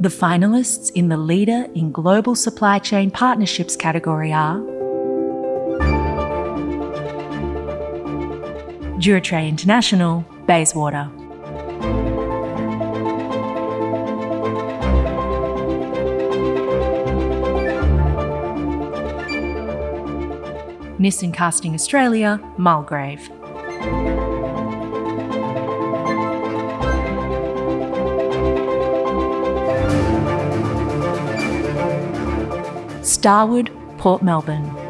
The finalists in the Leader in Global Supply Chain Partnerships category are Duratray International, Bayswater. Nissan Casting Australia, Mulgrave. Starwood, Port Melbourne.